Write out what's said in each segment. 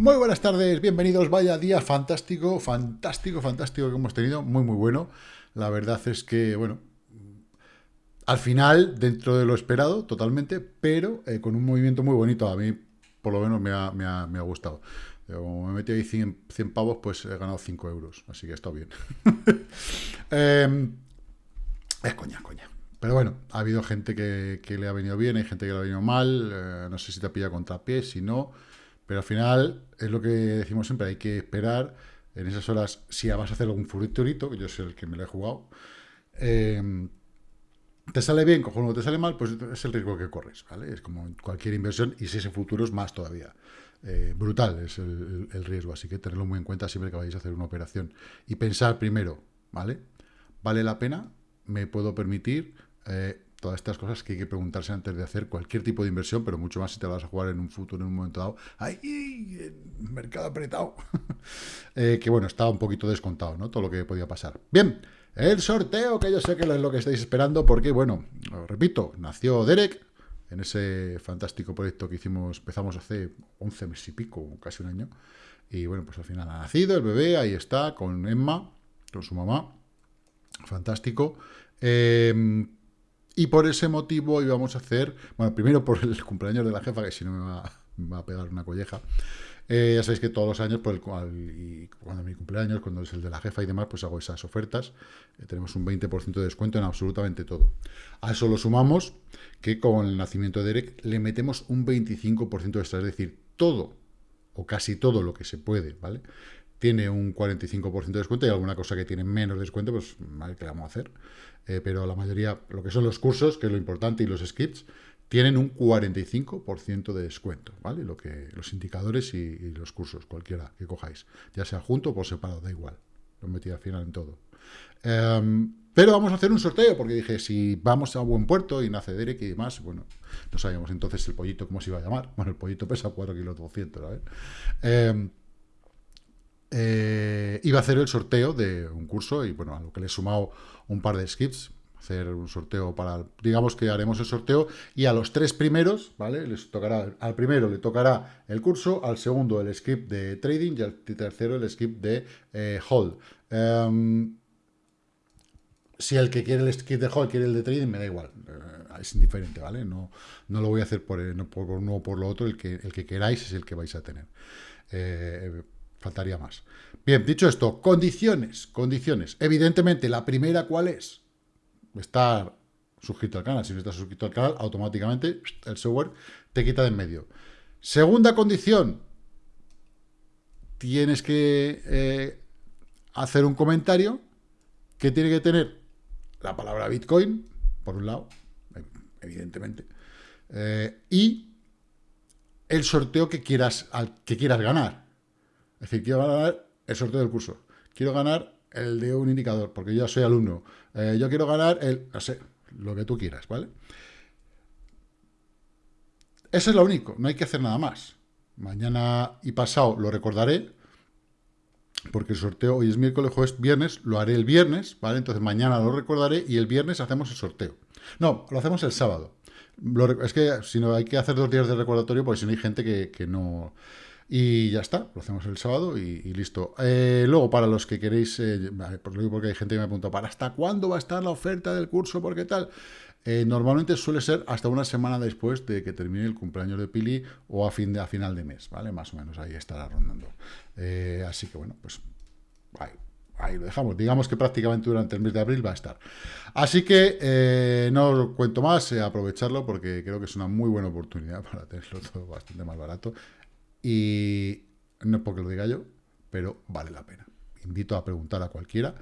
Muy buenas tardes, bienvenidos. Vaya día fantástico, fantástico, fantástico que hemos tenido. Muy, muy bueno. La verdad es que, bueno, al final, dentro de lo esperado, totalmente, pero eh, con un movimiento muy bonito. A mí, por lo menos, me ha, me ha, me ha gustado. Como me metido ahí 100, 100, pavos, pues he ganado 5 euros. Así que está bien. eh, es coña, coña. Pero bueno, ha habido gente que, que, le ha venido bien, hay gente que le ha venido mal. Eh, no sé si te ha pillado contrapié, si no pero al final, es lo que decimos siempre, hay que esperar en esas horas, si vas a hacer algún futurito, que yo soy el que me lo he jugado, eh, te sale bien, cojonudo, te sale mal, pues es el riesgo que corres, ¿vale? Es como cualquier inversión, y si ese futuro es más todavía. Eh, brutal es el, el, riesgo, así que tenerlo muy en cuenta siempre que vayáis a hacer una operación. Y pensar primero, ¿vale? ¿Vale la pena? ¿Me puedo permitir? Eh, todas estas cosas que hay que preguntarse antes de hacer cualquier tipo de inversión, pero mucho más si te vas a jugar en un futuro, en un momento dado. ¡Ay! Mercado apretado. eh, que bueno, estaba un poquito descontado, ¿no? Todo lo que podía pasar. Bien, el sorteo, que yo sé que es lo que estáis esperando, porque, bueno, os repito, nació Derek en ese fantástico proyecto que hicimos, empezamos hace 11 meses y pico, casi un año. Y bueno, pues al final ha nacido el bebé, ahí está, con Emma, con su mamá. Fantástico. Eh, y por ese motivo íbamos a hacer, bueno, primero por el cumpleaños de la jefa, que si no me va, a pegar una colleja. Eh, ya sabéis que todos los años, por el cual, y cuando mi cumpleaños, cuando es el de la jefa y demás, pues hago esas ofertas. Eh, tenemos un 20% de descuento en absolutamente todo. A eso lo sumamos que con el nacimiento de Derek le metemos un 25% extra, es decir, todo o casi todo lo que se puede, ¿vale? Tiene un 45% de descuento y alguna cosa que tiene menos descuento, pues, ¿vale? ¿Qué vamos a hacer? Eh, pero la mayoría, lo que son los cursos, que es lo importante, y los skips, tienen un 45% de descuento, ¿vale? Lo que, los indicadores y, los cursos, cualquiera que cojáis, ya sea junto o por separado, da igual. Lo metí al final en todo. Um, pero vamos a hacer un sorteo, porque dije, si vamos a buen puerto y nace Derek y demás, bueno, no sabíamos entonces el pollito cómo se iba a llamar. Bueno, el pollito pesa 4 kilos 200, ¿vale? Eh, eh, iba a hacer el sorteo de un curso y bueno, a lo que le he sumado un par de skips, hacer un sorteo para, digamos que haremos el sorteo y a los tres primeros, ¿vale? Les tocará, al primero le tocará el curso, al segundo el skip de trading y al tercero el skip de eh, hold. Um, si el que quiere el skip de hold quiere el de trading, me da igual, uh, es indiferente, ¿vale? No, no lo voy a hacer por, no por uno o por lo otro, el que, el que queráis es el que vais a tener. Eh, Faltaría más. Bien, dicho esto, condiciones, condiciones. Evidentemente, la primera, ¿cuál es? Estar suscrito al canal. Si no estás suscrito al canal, automáticamente el software te quita de en medio. Segunda condición, tienes que eh, hacer un comentario que tiene que tener la palabra Bitcoin, por un lado, evidentemente, eh, y el sorteo que quieras, al, que quieras ganar. Es decir, quiero ganar el sorteo del curso. Quiero ganar el de un indicador, porque yo soy alumno. Eh, yo quiero ganar el, no sé, lo que tú quieras, ¿vale? Eso es lo único, no hay que hacer nada más. Mañana y pasado lo recordaré, porque el sorteo hoy es miércoles, jueves, viernes, lo haré el viernes, ¿vale? Entonces mañana lo recordaré y el viernes hacemos el sorteo. No, lo hacemos el sábado. Lo, es que si no hay que hacer dos días de recordatorio, porque si no hay gente que, que no y ya está, lo hacemos el sábado y, listo. Eh, luego, para los que queréis, eh, porque hay gente que me pregunta, ¿para hasta cuándo va a estar la oferta del curso? ¿Por qué tal? Eh, normalmente suele ser hasta una semana después de que termine el cumpleaños de Pili o a, fin de, a final de mes, ¿vale? Más o menos ahí estará rondando. Así que bueno, pues ahí, ahí, lo dejamos. Digamos que prácticamente durante el mes de abril va a estar. Así que no os cuento más, aprovecharlo porque creo que es una muy buena oportunidad para tenerlo todo bastante más barato. Y no es porque lo diga yo, pero vale la pena. Invito a preguntar a cualquiera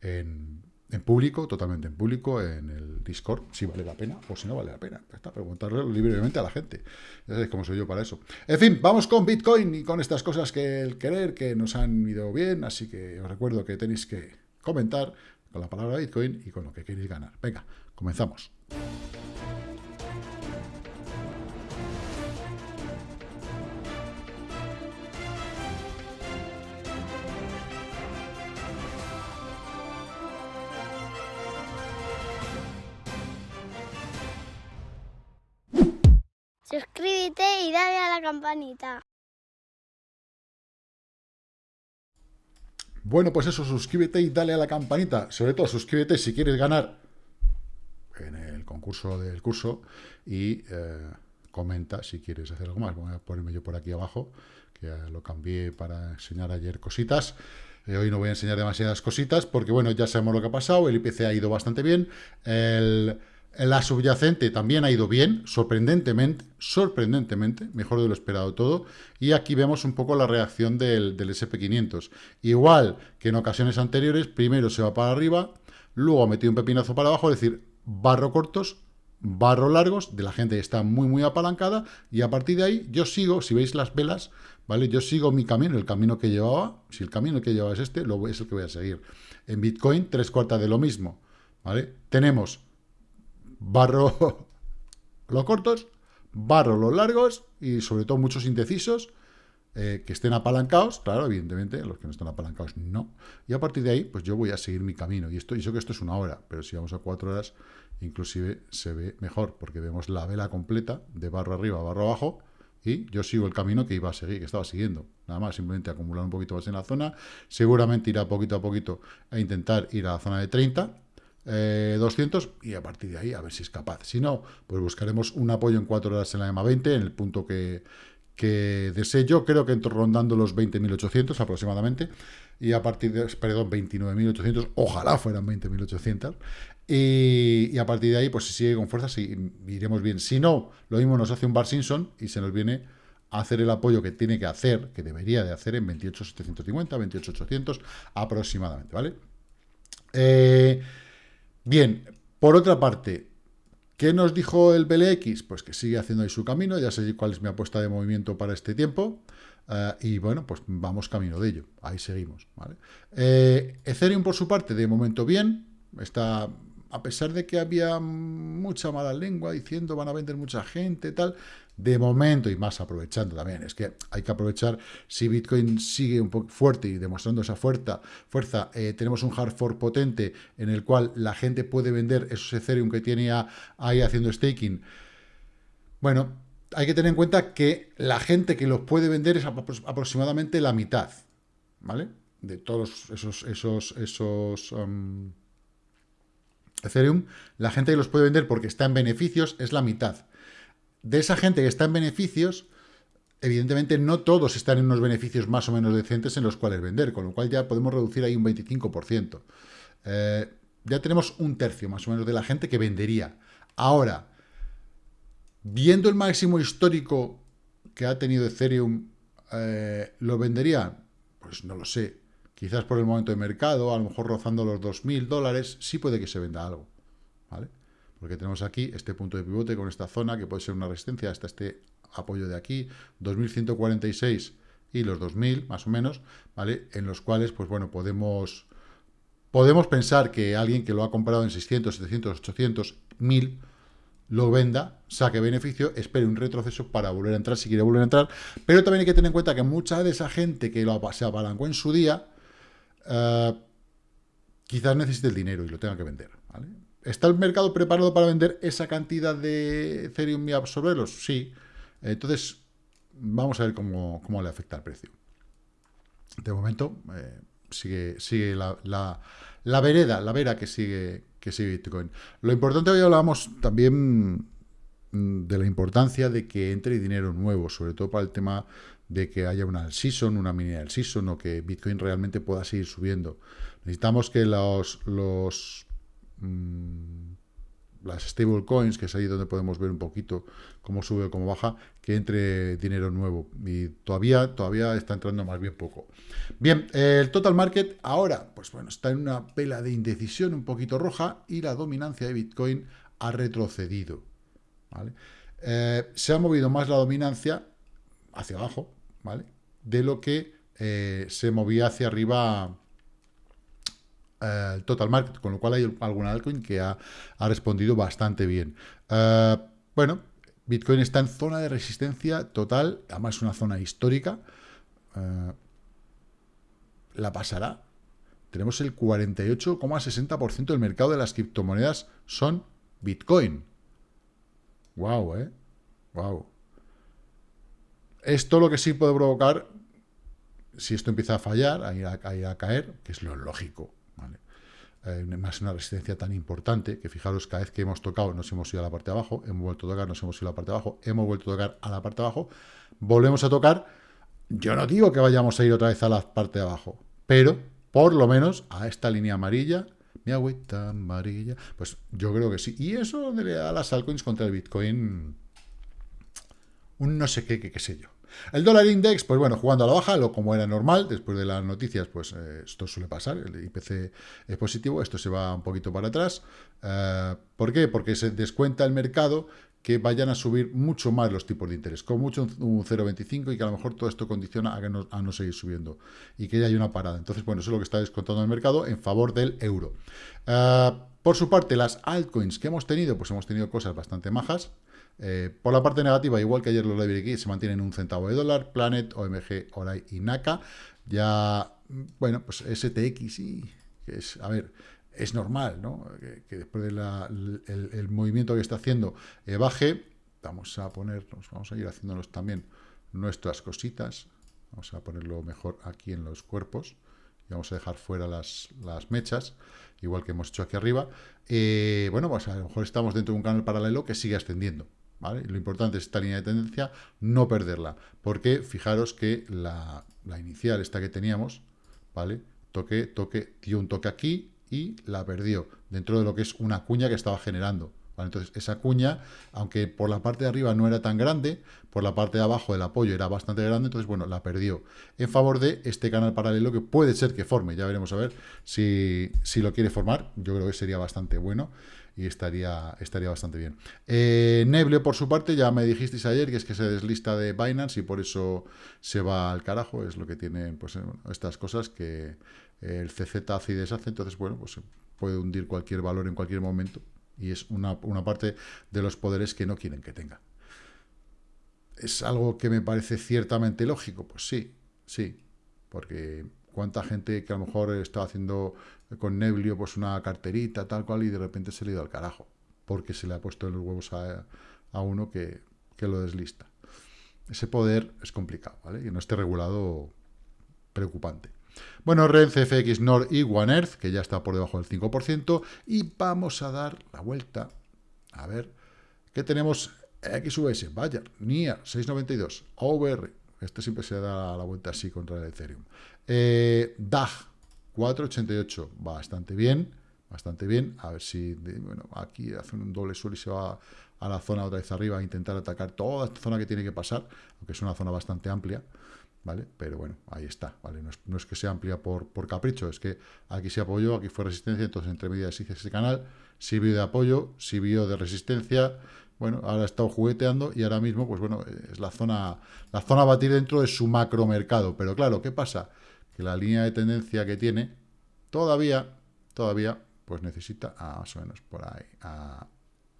en, en público, totalmente en público, en el Discord, si vale la pena o si no vale la pena. Está preguntarle libremente a la gente. Ya sabéis cómo soy yo para eso. En fin, vamos con Bitcoin y con estas cosas que el querer, que nos han ido bien, así que os recuerdo que tenéis que comentar con la palabra Bitcoin y con lo que queréis ganar. Venga, comenzamos. Y dale a la campanita. Bueno, pues eso, suscríbete y dale a la campanita. Sobre todo, suscríbete si quieres ganar en el concurso del curso y eh, comenta si quieres hacer algo más. Voy a ponerme yo por aquí abajo, que lo cambié para enseñar ayer cositas. Eh, hoy no voy a enseñar demasiadas cositas porque, bueno, ya sabemos lo que ha pasado. El IPC ha ido bastante bien. El, la subyacente también ha ido bien, sorprendentemente, sorprendentemente, mejor de lo esperado todo. Y aquí vemos un poco la reacción del, del SP500. Igual que en ocasiones anteriores, primero se va para arriba, luego ha metido un pepinazo para abajo, es decir, barro cortos, barro largos, de la gente que está muy, muy apalancada, y a partir de ahí yo sigo, si veis las velas, ¿vale? Yo sigo mi camino, el camino que llevaba, si el camino que llevaba es este, lo, es el que voy a seguir. En Bitcoin, tres cuartas de lo mismo, ¿vale? Tenemos barro los cortos, barro los largos, y sobre todo muchos indecisos, eh, que estén apalancados, claro, evidentemente, los que no están apalancados no. Y a partir de ahí, pues yo voy a seguir mi camino. Y esto, y sé que esto es una hora, pero si vamos a cuatro horas, inclusive se ve mejor, porque vemos la vela completa de barro arriba, barro abajo, y yo sigo el camino que iba a seguir, que estaba siguiendo. Nada más, simplemente acumular un poquito más en la zona. Seguramente irá poquito a poquito a intentar ir a la zona de 30, 200 eh, y a partir de ahí a ver si es capaz. Si no, pues buscaremos un apoyo en cuatro horas en la EMA 20, en el punto que, que desee yo, creo que entro rondando los 20.800 aproximadamente, y a partir de, perdón, 29.800, ojalá fueran 20.800, y, y, a partir de ahí, pues si sigue con fuerza, si, iremos bien. Si no, lo mismo nos hace un Bar Simpson y se nos viene a hacer el apoyo que tiene que hacer, que debería de hacer en 28.750, 28.800 aproximadamente, ¿vale? Eh, bien, por otra parte, ¿Qué nos dijo el BLX? Pues que sigue haciendo ahí su camino, ya sé cuál es mi apuesta de movimiento para este tiempo, eh, y bueno, pues vamos camino de ello, ahí seguimos. ¿vale? Eh, Ethereum, por su parte, de momento bien, está a pesar de que había mucha mala lengua diciendo van a vender mucha gente, tal, de momento, y más aprovechando también, es que hay que aprovechar, si Bitcoin sigue un poco fuerte y demostrando esa fuerza, fuerza eh, tenemos un hard fork potente en el cual la gente puede vender esos Ethereum que tiene ahí haciendo staking. Bueno, hay que tener en cuenta que la gente que los puede vender es aproximadamente la mitad, ¿vale? De todos esos, esos, esos um, Ethereum, la gente que los puede vender porque está en beneficios es la mitad. De esa gente que está en beneficios, evidentemente no todos están en unos beneficios más o menos decentes en los cuales vender, con lo cual ya podemos reducir ahí un 25%. Eh, ya tenemos un tercio más o menos de la gente que vendería. Ahora, viendo el máximo histórico que ha tenido Ethereum, eh, ¿lo vendería? Pues no lo sé. Quizás por el momento de mercado, a lo mejor rozando los 2.000 dólares, sí puede que se venda algo. ¿Vale? Porque tenemos aquí este punto de pivote con esta zona que puede ser una resistencia hasta este apoyo de aquí, 2.146 y los 2.000 más o menos, ¿vale? En los cuales, pues bueno, podemos, podemos pensar que alguien que lo ha comprado en 600, 700, 800, 1.000 lo venda, saque beneficio, espere un retroceso para volver a entrar si quiere volver a entrar, pero también hay que tener en cuenta que mucha de esa gente que lo, se apalancó en su día, eh, quizás necesite el dinero y lo tenga que vender. ¿Está el mercado preparado para vender esa cantidad de Ethereum y absorberlos? Sí. Entonces, vamos a ver cómo, le afecta el precio. De momento, eh, sigue, sigue la, la, vereda, la vera que sigue, que sigue Bitcoin. Lo importante, hoy hablábamos también mm, de la importancia de que entre dinero nuevo, sobre todo para el tema de que haya una season, una mini season, o que Bitcoin realmente pueda seguir subiendo. Necesitamos que los, los mm, las stablecoins, que es ahí donde podemos ver un poquito cómo sube o cómo baja, que entre dinero nuevo. Y todavía, todavía está entrando más bien poco. Bien, el total market ahora, pues bueno, está en una pela de indecisión un poquito roja y la dominancia de Bitcoin ha retrocedido. Eh, se ha movido más la dominancia hacia abajo, ¿vale? De lo que eh, se movía hacia arriba eh, total market, con lo cual hay algún altcoin que ha, respondido bastante bien. Eh, bueno, Bitcoin está en zona de resistencia total, además es una zona histórica. ¿La pasará? Tenemos el 48,60% del mercado de las criptomonedas son Bitcoin. Wow, ¿eh? Wow. Esto lo que sí puede provocar, si esto empieza a fallar, a ir a, caer, que es lo lógico. Más una resistencia tan importante, que fijaros, cada vez que hemos tocado nos hemos ido a la parte de abajo, hemos vuelto a tocar, nos hemos ido a la parte de abajo, hemos vuelto a tocar a la parte de abajo, volvemos a tocar, yo no digo que vayamos a ir otra vez a la parte de abajo, pero por lo menos a esta línea amarilla, mi agüita amarilla, pues yo creo que sí. Y eso le da a las altcoins contra el Bitcoin un no sé qué, qué, qué sé yo. El dólar index, pues bueno, jugando a la baja, lo como era normal, después de las noticias, pues eh, esto suele pasar, el IPC es positivo, esto se va un poquito para atrás. Eh, ¿Por qué? Porque se descuenta el mercado que vayan a subir mucho más los tipos de interés, con mucho un 0,25 y que a lo mejor todo esto condiciona a, no, a no seguir subiendo y que ya hay una parada. Entonces, bueno, eso es lo que está descontando el mercado en favor del euro. Eh, por su parte, las altcoins que hemos tenido, pues hemos tenido cosas bastante majas. Eh, por la parte negativa, igual que ayer los Library Key, se mantienen un centavo de dólar, Planet, OMG, Orai y Naka. Ya, bueno, pues STX y, es, a ver, es normal, ¿no? Que, después del movimiento que está haciendo eh, baje. Vamos a ponernos, vamos a ir haciéndonos también nuestras cositas. Vamos a ponerlo mejor aquí en los cuerpos. Y vamos a dejar fuera las, las mechas, igual que hemos hecho aquí arriba. Eh, bueno, pues a lo mejor estamos dentro de un canal paralelo que sigue ascendiendo. Lo importante es esta línea de tendencia, no perderla, porque fijaros que la, inicial, esta que teníamos, ¿vale? Toque, toque, dio un toque aquí y la perdió, dentro de lo que es una cuña que estaba generando. Entonces, esa cuña, aunque por la parte de arriba no era tan grande, por la parte de abajo del apoyo era bastante grande, entonces, bueno, la perdió en favor de este canal paralelo que puede ser que forme. Ya veremos a ver si, si lo quiere formar. Yo creo que sería bastante bueno y estaría, estaría bastante bien. Eh, Neble, por su parte, ya me dijisteis ayer que es que se deslista de Binance y por eso se va al carajo, es lo que tienen pues, estas cosas que el CZ hace y deshace, entonces, bueno, pues puede hundir cualquier valor en cualquier momento y es una, una parte de los poderes que no quieren que tenga. ¿Es algo que me parece ciertamente lógico? Pues sí, sí, porque cuánta gente que a lo mejor está haciendo con Neblio pues una carterita, tal cual, y de repente se le ha ido al carajo, porque se le ha puesto en los huevos a, uno que, lo deslista. Ese poder es complicado, ¿vale? Y no esté regulado, preocupante. Bueno, REN, CFX, NOR y One Earth, que ya está por debajo del 5%, y vamos a dar la vuelta, a ver, ¿qué tenemos? XUS, vaya, NIA, 692, OVR, este siempre se da la vuelta así contra el Ethereum. Eh, DAG, 4,88, bastante bien, bastante bien. A ver si, bueno, aquí hace un doble suelo y se va a la zona otra vez arriba a intentar atacar toda esta zona que tiene que pasar, aunque es una zona bastante amplia, ¿vale? Pero bueno, ahí está, ¿vale? No es, que sea amplia por, por, capricho, es que aquí se apoyó, aquí fue resistencia, entonces entre medias hice ese canal, vio de apoyo, vio de resistencia, bueno, ahora ha estado jugueteando y ahora mismo, pues bueno, es la zona, la zona a batir dentro de su macro mercado. Pero claro, ¿qué pasa? Que la línea de tendencia que tiene, todavía, todavía, pues necesita a, más o menos por ahí,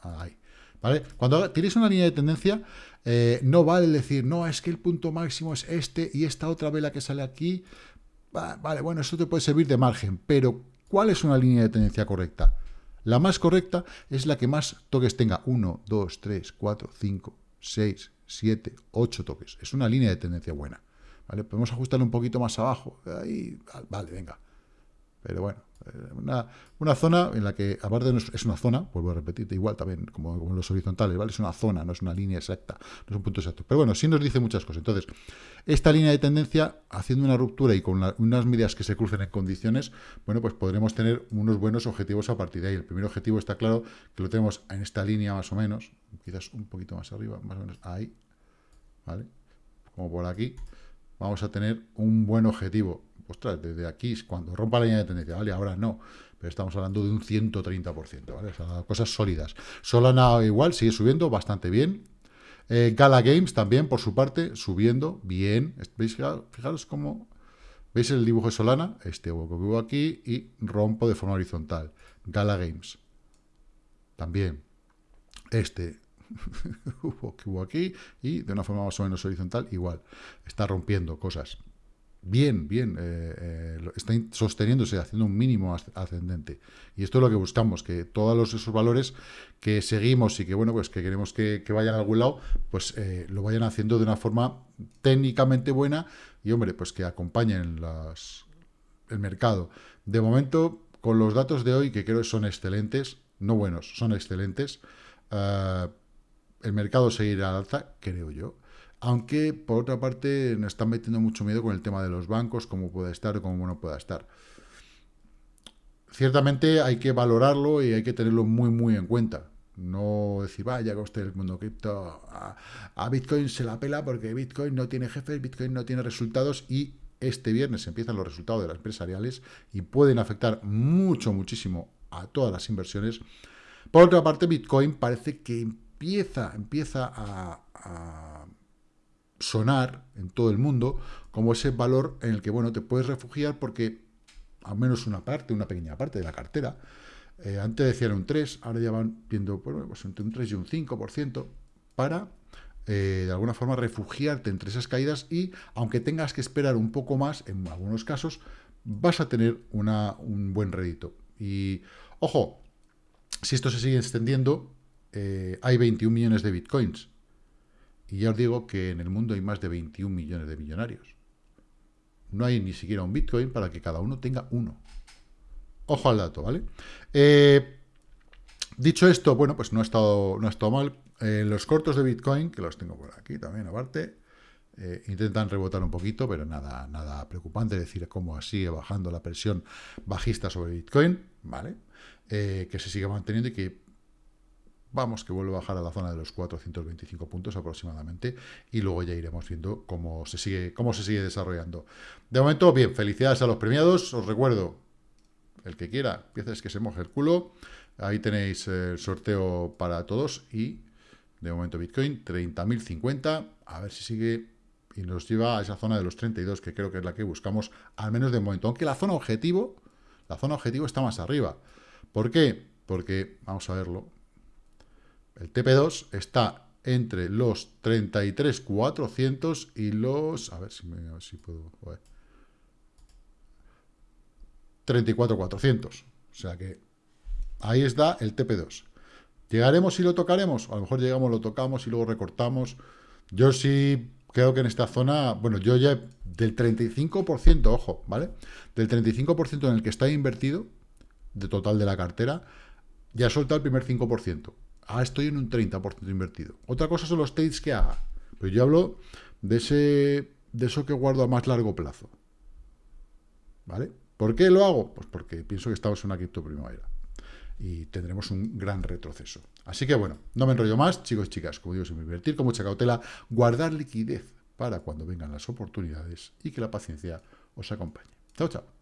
ahí. ¿Vale? Cuando tienes una línea de tendencia, eh, no vale decir, no, es que el punto máximo es este y esta otra vela que sale aquí. Vale, bueno, eso te puede servir de margen, pero ¿cuál es una línea de tendencia correcta? La más correcta es la que más toques tenga. 1, 2, 3, 4, 5, 6, 7, 8 toques. Es una línea de tendencia buena. ¿vale? Podemos ajustarlo un poquito más abajo. Ahí, vale, venga. Pero bueno, eh, una, zona en la que, aparte de es una zona, vuelvo a repetirte, igual también como, en los horizontales, ¿vale? Es una zona, no es una línea exacta, no es un punto exacto. Pero bueno, sí nos dice muchas cosas. Entonces, esta línea de tendencia, haciendo una ruptura y con unas medidas que se crucen en condiciones, bueno, pues podremos tener unos buenos objetivos a partir de ahí. El primer objetivo está claro que lo tenemos en esta línea más o menos, quizás un poquito más arriba, más o menos ahí, ¿vale? Como por aquí, vamos a tener un buen objetivo ostras, desde aquí, cuando rompa la línea de tendencia, ¿vale? Ahora no, pero estamos hablando de un 130%, ¿vale? Cosas sólidas. Solana igual, sigue subiendo bastante bien. Eh, Gala Games también, por su parte, subiendo bien. ¿Veis? Fijaros cómo... ¿Veis el dibujo de Solana? Este hueco que hubo aquí y rompo de forma horizontal. Gala Games. También. Este hubo que hubo aquí y de una forma más o menos horizontal igual. Está rompiendo cosas. Bien, bien, eh, eh, está sosteniéndose, haciendo un mínimo ascendente. Y esto es lo que buscamos, que todos esos valores que seguimos y que, bueno, pues que queremos que, vayan a algún lado, pues eh, lo vayan haciendo de una forma técnicamente buena y, hombre, pues que acompañen el mercado. De momento, con los datos de hoy, que creo que son excelentes, no buenos, son excelentes, el mercado seguirá al alza, creo yo. Aunque, por otra parte, nos están metiendo mucho miedo con el tema de los bancos, cómo puede estar o cómo no pueda estar. Ciertamente hay que valorarlo y hay que tenerlo muy, muy en cuenta. No decir, vaya, coste el mundo cripto, a, Bitcoin se la pela porque Bitcoin no tiene jefes, Bitcoin no tiene resultados y este viernes empiezan los resultados de las empresariales y pueden afectar mucho, muchísimo a todas las inversiones. Por otra parte, Bitcoin parece que empieza, empieza a sonar en todo el mundo como ese valor en el que, bueno, te puedes refugiar porque al menos una parte, una pequeña parte de la cartera, eh, antes decían un 3, ahora ya van viendo pues entre un 3 y un 5% para, eh, de alguna forma, refugiarte entre esas caídas y, aunque tengas que esperar un poco más, en algunos casos, vas a tener una, un buen rédito. Y, ojo, si esto se sigue extendiendo, eh, hay 21 millones de bitcoins. Y ya os digo que en el mundo hay más de 21 millones de millonarios. No hay ni siquiera un Bitcoin para que cada uno tenga uno. Ojo al dato, ¿vale? Eh, dicho esto, bueno, pues no ha estado, no ha estado mal. Eh, los cortos de Bitcoin, que los tengo por aquí también aparte, eh, intentan rebotar un poquito, pero nada, nada preocupante, decir, cómo sigue bajando la presión bajista sobre Bitcoin, ¿vale? que se sigue manteniendo y que Vamos, que vuelve a bajar a la zona de los 425 puntos aproximadamente y luego ya iremos viendo cómo se sigue, cómo se sigue desarrollando. De momento, bien, felicidades a los premiados. Os recuerdo, el que quiera, es que se moje el culo. Ahí tenéis el sorteo para todos y de momento Bitcoin 30.050. A ver si sigue y nos lleva a esa zona de los 32, que creo que es la que buscamos, al menos de momento. Aunque la zona objetivo, la zona objetivo está más arriba. ¿Por qué? Porque, vamos a verlo, el TP2 está entre los 33.400 y los... A ver si, me, si puedo... 34.400. O sea que ahí está el TP2. ¿Llegaremos y lo tocaremos? A lo mejor llegamos, lo tocamos y luego recortamos. Yo sí creo que en esta zona, bueno, yo ya del 35%, ojo, ¿vale? Del 35% en el que está invertido, de total de la cartera, ya soltado el primer 5%. Ah, estoy en un 30% invertido. Otra cosa son los trades que haga. Pero yo hablo de, ese, de eso que guardo a más largo plazo. ¿Vale? ¿Por qué lo hago? Pues porque pienso que estamos en una cripto primavera. Y tendremos un gran retroceso. Así que bueno, no me enrollo más, chicos y chicas. Como digo, sin invertir con mucha cautela, guardar liquidez para cuando vengan las oportunidades y que la paciencia os acompañe. Chao, chao.